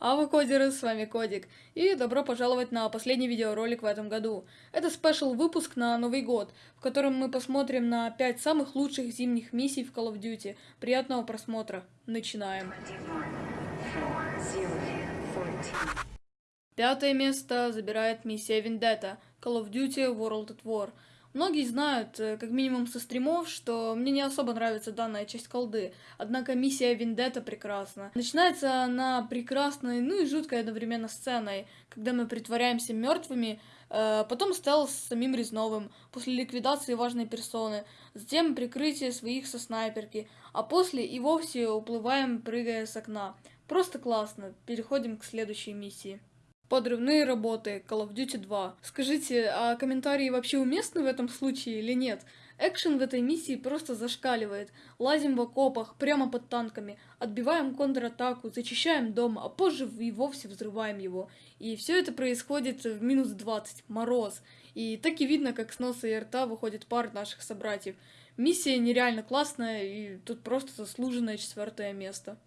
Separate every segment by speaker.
Speaker 1: А вы кодеры, с вами Кодик, и добро пожаловать на последний видеоролик в этом году. Это спешл выпуск на Новый год, в котором мы посмотрим на 5 самых лучших зимних миссий в Call of Duty. Приятного просмотра. Начинаем. Пятое место забирает миссия Vendetta, Call of Duty World at War. Многие знают, э, как минимум со стримов, что мне не особо нравится данная часть колды, однако миссия Вендетта прекрасна. Начинается она прекрасной, ну и жуткой одновременно сценой, когда мы притворяемся мертвыми, э, потом стелс с самим Резновым, после ликвидации важной персоны, затем прикрытие своих со снайперки, а после и вовсе уплываем, прыгая с окна. Просто классно, переходим к следующей миссии. Подрывные работы, Call of Duty 2. Скажите, а комментарии вообще уместны в этом случае или нет? Экшен в этой миссии просто зашкаливает. Лазим в окопах, прямо под танками, отбиваем контратаку, зачищаем дом, а позже и вовсе взрываем его. И все это происходит в минус 20, мороз. И так и видно, как с носа и рта выходит пар наших собратьев. Миссия нереально классная, и тут просто заслуженное четвертое место.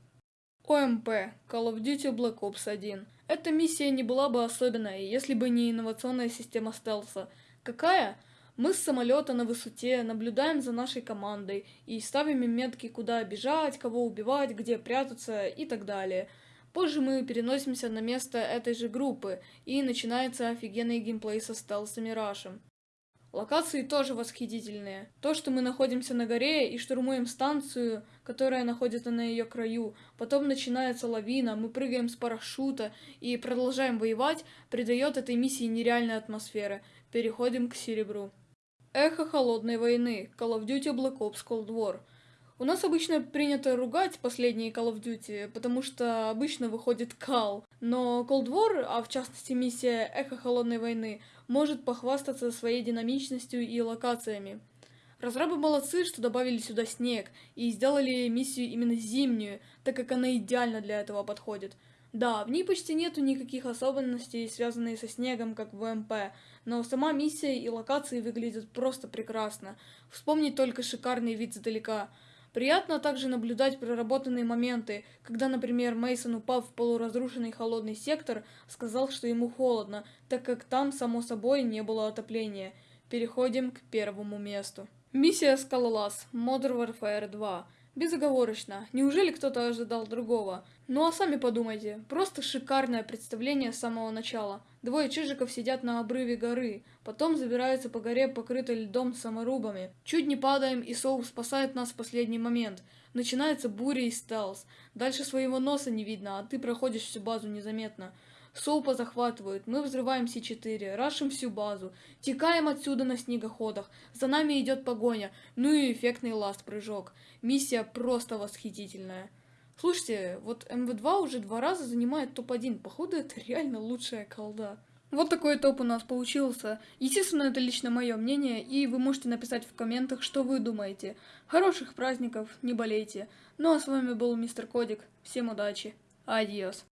Speaker 1: ОМП. Call of Duty Black Ops 1. Эта миссия не была бы особенной, если бы не инновационная система стелса. Какая? Мы с самолета на высоте наблюдаем за нашей командой и ставим им метки, куда бежать, кого убивать, где прятаться и так далее. Позже мы переносимся на место этой же группы, и начинается офигенный геймплей со стелсом и рашем. Локации тоже восхитительные. То, что мы находимся на горе и штурмуем станцию, которая находится на ее краю, потом начинается лавина, мы прыгаем с парашюта и продолжаем воевать, придает этой миссии нереальной атмосферы. Переходим к серебру. Эхо холодной войны. Call of Duty Black Ops Cold War. У нас обычно принято ругать последние Call of Duty, потому что обычно выходит кал. Но Cold War, а в частности миссия Эхо Холодной Войны, может похвастаться своей динамичностью и локациями. Разрабы молодцы, что добавили сюда снег, и сделали миссию именно зимнюю, так как она идеально для этого подходит. Да, в ней почти нету никаких особенностей, связанных со снегом, как в МП, но сама миссия и локации выглядят просто прекрасно. Вспомнить только шикарный вид издалека. Приятно также наблюдать проработанные моменты, когда, например, Мейсон, упав в полуразрушенный холодный сектор, сказал, что ему холодно, так как там, само собой, не было отопления. Переходим к первому месту. Миссия Скалолаз, Modern Warfare 2. Безоговорочно. Неужели кто-то ожидал другого? Ну а сами подумайте, просто шикарное представление с самого начала. Двое чижиков сидят на обрыве горы, потом забираются по горе, покрытой льдом саморубами. Чуть не падаем, и Соул спасает нас в последний момент. Начинается буря и стелс. Дальше своего носа не видно, а ты проходишь всю базу незаметно. Соупа захватывают, мы взрываем С4, рашим всю базу, текаем отсюда на снегоходах, за нами идет погоня, ну и эффектный ласт-прыжок. Миссия просто восхитительная. Слушайте, вот МВ2 уже два раза занимает топ-1, походу это реально лучшая колда. Вот такой топ у нас получился. Естественно, это лично мое мнение, и вы можете написать в комментах, что вы думаете. Хороших праздников, не болейте. Ну а с вами был Мистер Кодик. Всем удачи. Адьос.